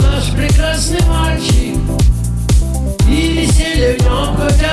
наш прекрасный мальчик. И веселье в нем хотя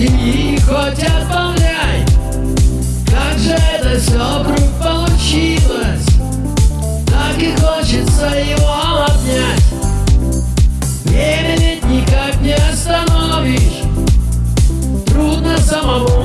Гни хоть отбавляй Как же это все вдруг получилось? Так и хочется его обнять. Время ведь никак не остановишь. Трудно самому